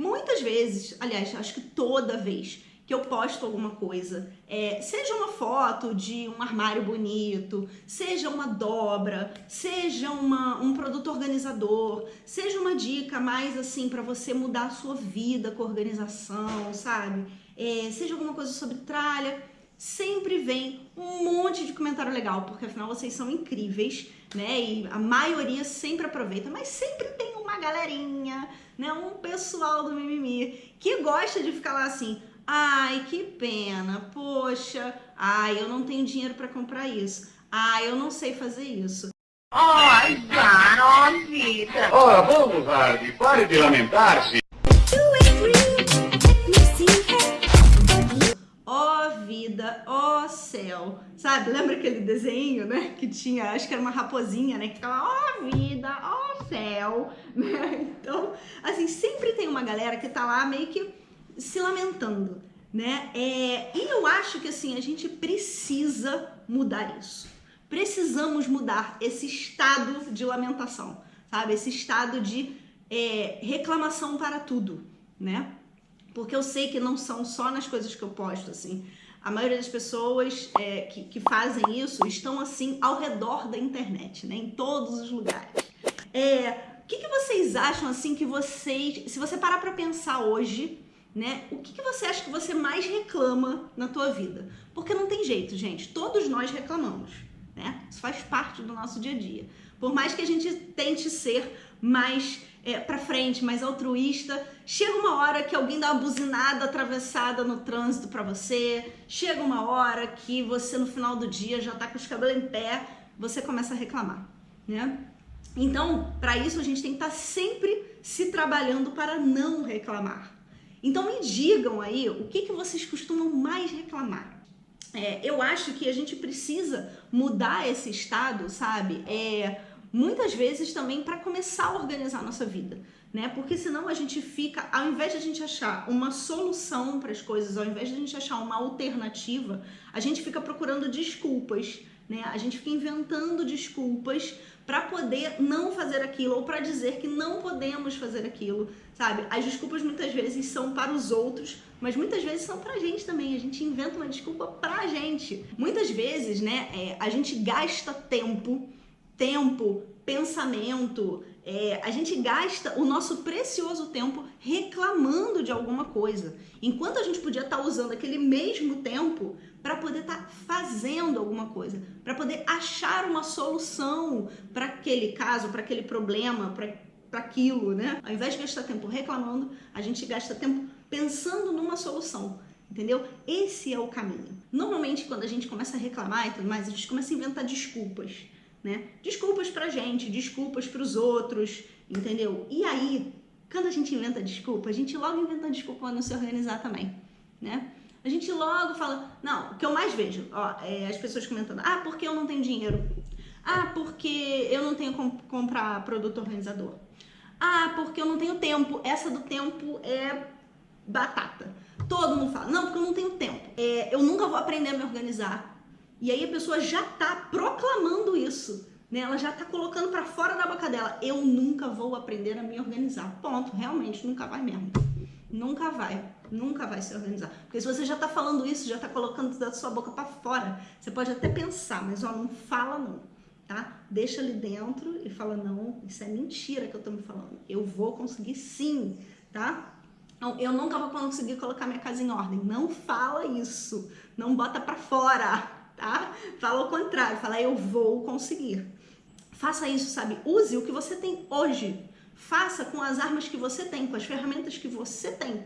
muitas vezes, aliás, acho que toda vez que eu posto alguma coisa, é, seja uma foto de um armário bonito, seja uma dobra, seja uma, um produto organizador, seja uma dica mais assim para você mudar a sua vida com organização, sabe? É, seja alguma coisa sobre tralha, sempre vem um monte de comentário legal, porque afinal vocês são incríveis, né? E a maioria sempre aproveita, mas sempre tem galerinha, né? Um pessoal do mimimi que gosta de ficar lá assim, ai, que pena, poxa, ai, eu não tenho dinheiro para comprar isso, ai, eu não sei fazer isso. Ai, vida. Ora, vamos, Harvey, pare de lamentar-se. vida, ó oh céu, sabe? Lembra aquele desenho, né? Que tinha, acho que era uma raposinha, né? Que ficava, ó oh vida, céu, né? Então, assim, sempre tem uma galera que tá lá meio que se lamentando, né? É, e eu acho que, assim, a gente precisa mudar isso. Precisamos mudar esse estado de lamentação, sabe? Esse estado de é, reclamação para tudo, né? Porque eu sei que não são só nas coisas que eu posto, assim a maioria das pessoas é, que, que, fazem isso estão assim ao redor da internet, né? Em todos os lugares. É, o que, que vocês acham assim que vocês, se você parar para pensar hoje, né? O que, que você acha que você mais reclama na tua vida? Porque não tem jeito, gente. Todos nós reclamamos, né? Isso faz parte do nosso dia a dia. Por mais que a gente tente ser mais é, para frente, mais altruísta. Chega uma hora que alguém dá uma buzinada atravessada no trânsito para você. Chega uma hora que você no final do dia já tá com os cabelos em pé, você começa a reclamar, né? Então, para isso a gente tem que estar tá sempre se trabalhando para não reclamar. Então me digam aí o que, que vocês costumam mais reclamar. É, eu acho que a gente precisa mudar esse estado, sabe? É, muitas vezes também para começar a organizar a nossa vida, né? Porque senão a gente fica, ao invés de a gente achar uma solução para as coisas, ao invés de a gente achar uma alternativa, a gente fica procurando desculpas, né? A gente fica inventando desculpas para poder não fazer aquilo ou para dizer que não podemos fazer aquilo, sabe? As desculpas muitas vezes são para os outros, mas muitas vezes são pra gente também. A gente inventa uma desculpa pra gente. Muitas vezes, né, é, a gente gasta tempo tempo, pensamento, é, a gente gasta o nosso precioso tempo reclamando de alguma coisa, enquanto a gente podia estar tá usando aquele mesmo tempo para poder estar tá fazendo alguma coisa, para poder achar uma solução para aquele caso, para aquele problema, para aquilo, né? Ao invés de gastar tempo reclamando, a gente gasta tempo pensando numa solução. Entendeu? Esse é o caminho. Normalmente, quando a gente começa a reclamar e tudo mais, a gente começa a inventar desculpas né? Desculpas pra gente, desculpas pros outros, entendeu? E aí, quando a gente inventa desculpa, a gente logo inventa desculpa para não se organizar também, né? A gente logo fala, não, o que eu mais vejo, ó, é as pessoas comentando, ah, porque eu não tenho dinheiro? Ah, porque eu não tenho como comprar produto organizador. Ah, porque eu não tenho tempo. Essa do tempo é batata. Todo mundo fala, não, porque eu não tenho tempo. É, eu nunca vou aprender a me organizar. E aí a pessoa já tá proclamando isso, né? Ela já tá colocando para fora da boca dela. Eu nunca vou aprender a me organizar. Ponto. Realmente, nunca vai mesmo. Nunca vai. Nunca vai se organizar. Porque se você já tá falando isso, já tá colocando da sua boca para fora, você pode até pensar, mas ó, não fala não, tá? Deixa ali dentro e fala, não, isso é mentira que eu tô me falando. Eu vou conseguir sim, tá? Não, eu nunca vou conseguir colocar minha casa em ordem. Não fala isso. Não bota para fora tá? Fala o contrário, fala eu vou conseguir. Faça isso, sabe? Use o que você tem hoje. Faça com as armas que você tem, com as ferramentas que você tem.